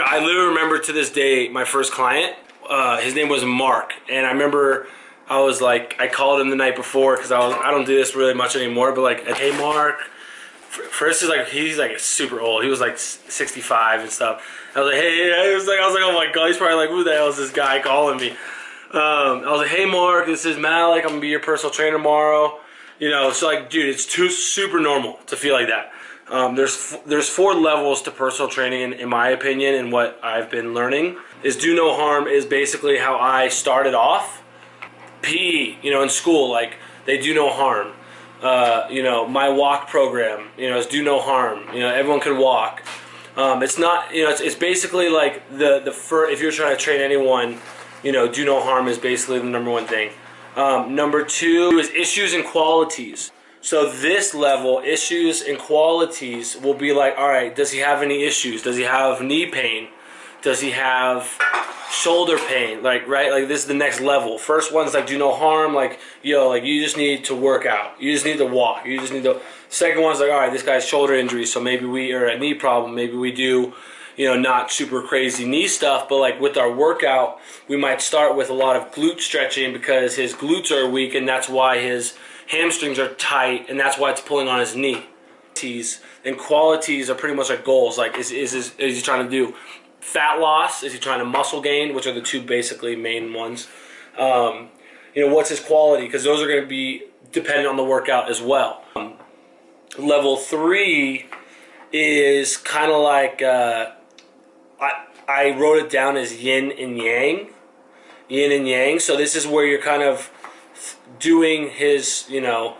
I, I literally remember to this day my first client. Uh, his name was Mark, and I remember I was like, I called him the night before because I was I don't do this really much anymore, but like, hey Mark. First is like he's like super old. He was like 65 and stuff. I was like, hey, I was like, I was like, oh my god, he's probably like, who the hell is this guy calling me? Um, I was like, hey Mark, this is Malik. I'm gonna be your personal trainer tomorrow. You know, so like, dude, it's too super normal to feel like that. Um, there's there's four levels to personal training, in, in my opinion, and what I've been learning is do no harm is basically how I started off. PE, you know, in school, like they do no harm. Uh, you know, my walk program, you know, is do no harm. You know, everyone can walk. Um, it's not, you know, it's, it's basically like the the fir- if you're trying to train anyone, you know, do no harm is basically the number one thing. Um, number two is issues and qualities. So this level, issues and qualities, will be like, all right, does he have any issues? Does he have knee pain? Does he have shoulder pain? Like, right? Like this is the next level. First one's like, do no harm. Like, yo, like you just need to work out. You just need to walk. You just need to. Second one's like, all right, this guy's shoulder injury, so maybe we are a knee problem. Maybe we do you know, not super crazy knee stuff, but like with our workout, we might start with a lot of glute stretching because his glutes are weak and that's why his hamstrings are tight, and that's why it's pulling on his knee. And qualities are pretty much like goals. Like, is, is, is, is he trying to do fat loss? Is he trying to muscle gain? Which are the two basically main ones. Um, you know, what's his quality? Because those are going to be dependent on the workout as well. Um, level three is kind of like uh, I, I wrote it down as yin and yang. Yin and yang. So this is where you're kind of doing his, you know,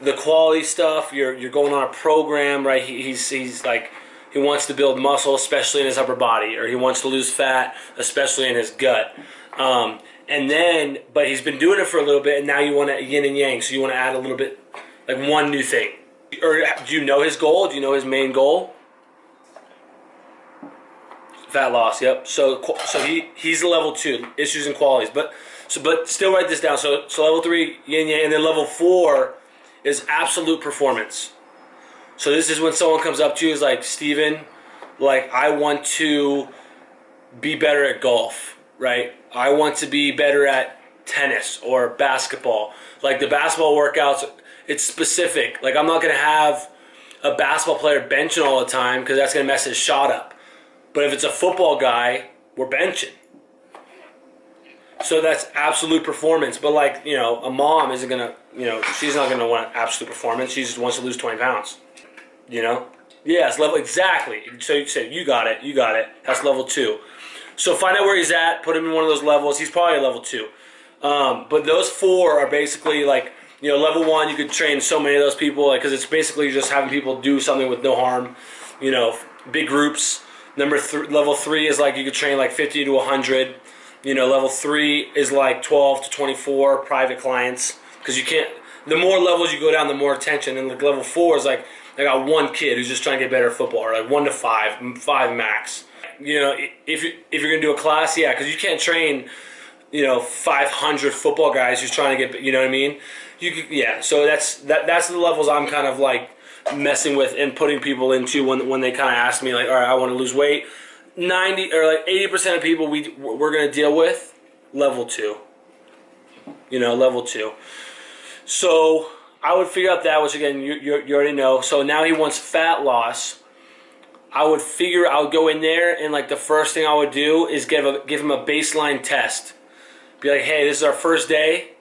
the quality stuff. You're you're going on a program, right? He, he's he's like he wants to build muscle, especially in his upper body, or he wants to lose fat, especially in his gut. Um, and then, but he's been doing it for a little bit, and now you want to yin and yang, so you want to add a little bit, like one new thing. Or do you know his goal? Do you know his main goal? Fat loss. Yep. So so he he's level two issues and qualities, but so, but still write this down. So, so level three, yin yang, and then level four is absolute performance. So this is when someone comes up to you is like, Steven, like I want to be better at golf, right? I want to be better at tennis or basketball. Like the basketball workouts, it's specific. Like I'm not gonna have a basketball player benching all the time because that's gonna mess his shot up. But if it's a football guy, we're benching. So that's absolute performance. But like, you know, a mom isn't gonna, you know, she's not gonna want absolute performance. She just wants to lose 20 pounds. You know? Yes, level exactly. So you said you got it, you got it. That's level two. So find out where he's at, put him in one of those levels. He's probably a level two. Um, but those four are basically like, you know, level one, you could train so many of those people, like, because it's basically just having people do something with no harm, you know, big groups. Number th- level three is like you could train like 50 to 100. You know, level three is like 12 to 24 private clients because you can't. The more levels you go down, the more attention. And like level four is like I got one kid who's just trying to get better at football, or like one to five, five max. You know, if you if you're gonna do a class, yeah, because you can't train, you know, 500 football guys who's trying to get, you know what I mean? You could, yeah. So that's that that's the levels I'm kind of like messing with and putting people into when when they kind of ask me like, all right, I want to lose weight 90 or like 80% of people we we're going to deal with level 2. You know, level 2. So, I would figure out that which again you, you, you already know. So now he wants fat loss. I would figure I would go in there and like the first thing I would do is give a give him a baseline test. Be like, hey, this is our first day.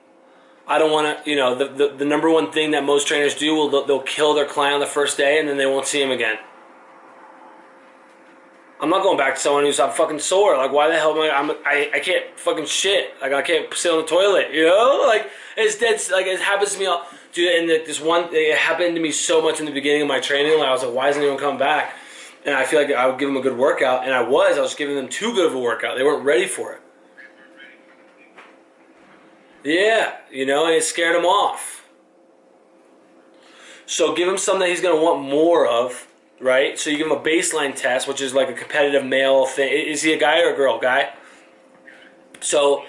I don't want to, you know, the, the, the number one thing that most trainers do will they'll, they'll kill their client on the first day and then they won't see him again. I'm not going back to someone who's I'm fucking sore. Like, why the hell am I? I'm, I I can't fucking shit. Like, I can't sit on the toilet. You know, like it's dead. Like it happens to me all, dude. And this one, it happened to me so much in the beginning of my training. Like, I was like, why isn't anyone coming back? And I feel like I would give them a good workout, and I was. I was giving them too good of a workout. They weren't ready for it. Yeah, you know, and it scared him off. So give him something he's gonna want more of right? So you give him a baseline test, which is like a competitive male thing. Is he a guy or a girl? Guy. So,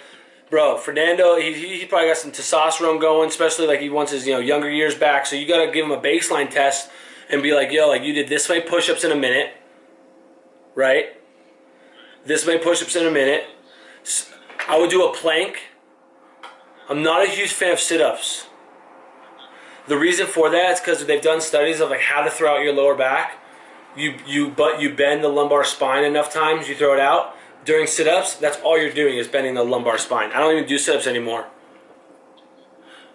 bro, Fernando, he, he probably got some testosterone going, especially like he wants his you know younger years back. So you got to give him a baseline test and be like, yo, like you did this many push-ups in a minute, right? this many push-ups in a minute. I would do a plank. I'm not a huge fan of sit-ups. The reason for that is because they've done studies of like how to throw out your lower back. You you but you bend the lumbar spine enough times, you throw it out. During sit-ups, that's all you're doing is bending the lumbar spine. I don't even do sit-ups anymore.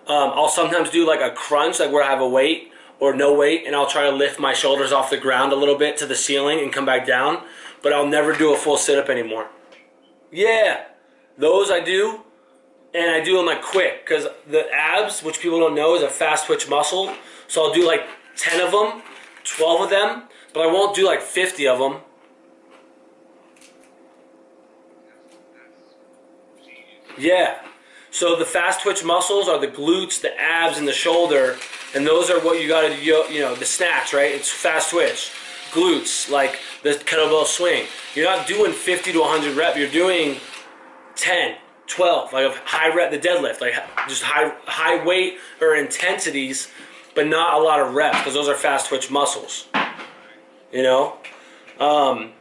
Um, I'll sometimes do like a crunch, like where I have a weight or no weight, and I'll try to lift my shoulders off the ground a little bit to the ceiling and come back down. But I'll never do a full sit-up anymore. Yeah, those I do, and I do them like quick because the abs, which people don't know, is a fast twitch muscle. So I'll do like 10 of them, 12 of them, but I won't do like 50 of them. Yeah. So the fast twitch muscles are the glutes, the abs, and the shoulder, and those are what you got to do. You know, the snatch, right? It's fast twitch, glutes, like the kettlebell swing. You're not doing 50 to 100 rep. You're doing 10, 12, like a high rep, the deadlift, like just high high weight or intensities, but not a lot of reps because those are fast twitch muscles. You know. Um,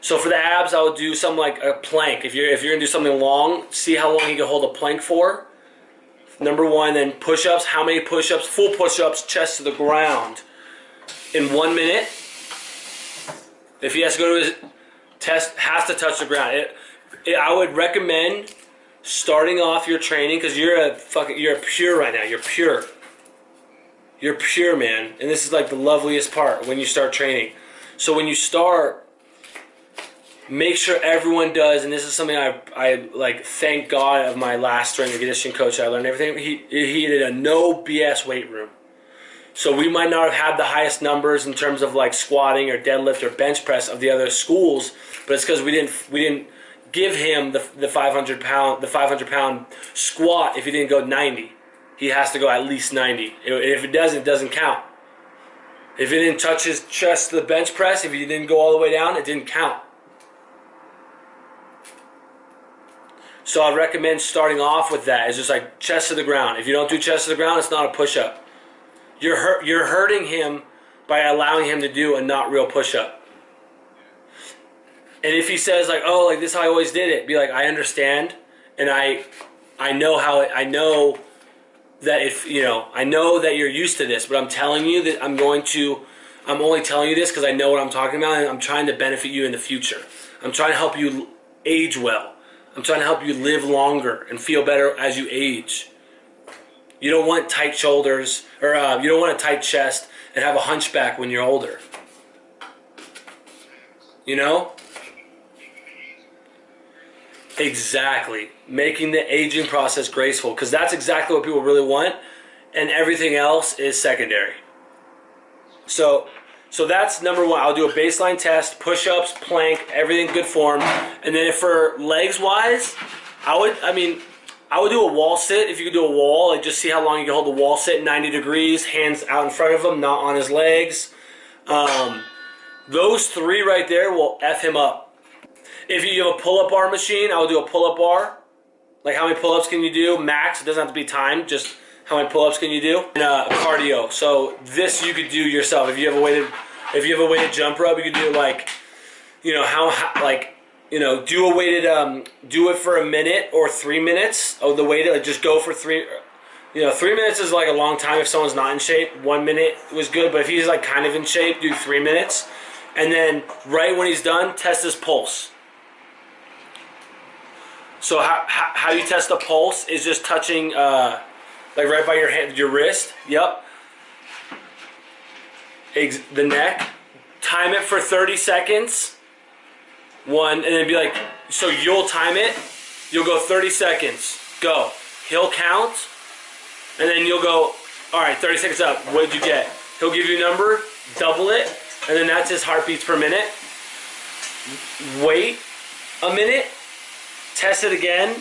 so for the abs, I would do something like a plank. If you're if you're gonna do something long, see how long you can hold a plank for. Number one, then push-ups. How many push-ups? Full push-ups, chest to the ground, in one minute. If he has to go to his test, has to touch the ground. It, it, I would recommend starting off your training because you're a fucking you're pure right now. You're pure. You're pure, man, and this is like the loveliest part when you start training. So when you start make sure everyone does, and this is something I, I like thank God of my last strength and conditioning coach. I learned everything. He, he did a no BS weight room. So we might not have had the highest numbers in terms of like squatting or deadlift or bench press of the other schools, but it's because we didn't we didn't give him the, the 500 pound the 500 pound squat if he didn't go 90. He has to go at least 90. If it doesn't, it doesn't count. If it didn't touch his chest to the bench press, if he didn't go all the way down, it didn't count. So I recommend starting off with that. It's just like chest to the ground. If you don't do chest to the ground, it's not a push up. You're hurt, you're hurting him by allowing him to do a not real push up. And if he says like, "Oh, like this, how I always did it," be like, "I understand, and I, I know how it, I know that if you know, I know that you're used to this, but I'm telling you that I'm going to, I'm only telling you this because I know what I'm talking about, and I'm trying to benefit you in the future. I'm trying to help you age well." I'm trying to help you live longer and feel better as you age. You don't want tight shoulders, or uh, you don't want a tight chest and have a hunchback when you're older. You know? Exactly. Making the aging process graceful, because that's exactly what people really want, and everything else is secondary. So so that's number one. I'll do a baseline test, push-ups, plank, everything good form. And then if for legs wise, I would, I mean, I would do a wall sit if you could do a wall. Like just see how long you can hold the wall sit 90 degrees, hands out in front of him, not on his legs. Um, those three right there will F him up. If you have a pull-up bar machine, I would do a pull-up bar. Like how many pull-ups can you do? Max, it doesn't have to be timed, just how many pull-ups can you do? And uh, cardio. So this you could do yourself. If you have a weighted, if you have a weighted jump rope, you could do like, you know how, how like you know do a weighted um do it for a minute or three minutes. Oh, the weighted like just go for three. You know, three minutes is like a long time if someone's not in shape. One minute was good, but if he's like kind of in shape, do three minutes. And then right when he's done, test his pulse. So how, how, how you test the pulse is just touching uh, like right by your hand, your wrist. Yep. Ex the neck. Time it for 30 seconds. One, and then be like, so you'll time it. You'll go 30 seconds. Go. He'll count. And then you'll go, all right, 30 seconds up. What'd you get? He'll give you a number, double it, and then that's his heartbeats per minute. Wait a minute, test it again,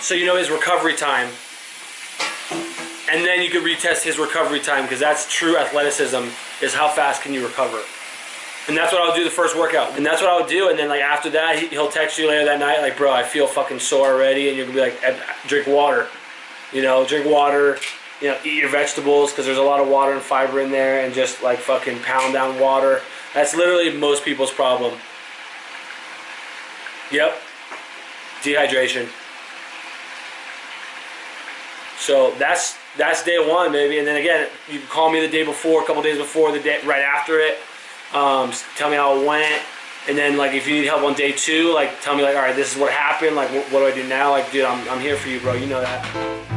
so you know his recovery time. And then you can retest his recovery time because that's true athleticism is how fast can you recover. And that's what I'll do the first workout. And that's what I'll do and then like after that he'll text you later that night like bro I feel fucking sore already and you'll be like drink water. You know drink water you know eat your vegetables because there's a lot of water and fiber in there and just like fucking pound down water. That's literally most people's problem. Yep. Dehydration. So that's that's day one, baby. And then again, you can call me the day before, a couple days before, the day right after it. Um, tell me how it went. And then like if you need help on day two, like tell me like, all right, this is what happened. Like, what, what do I do now? Like, dude, I'm, I'm here for you, bro. You know that.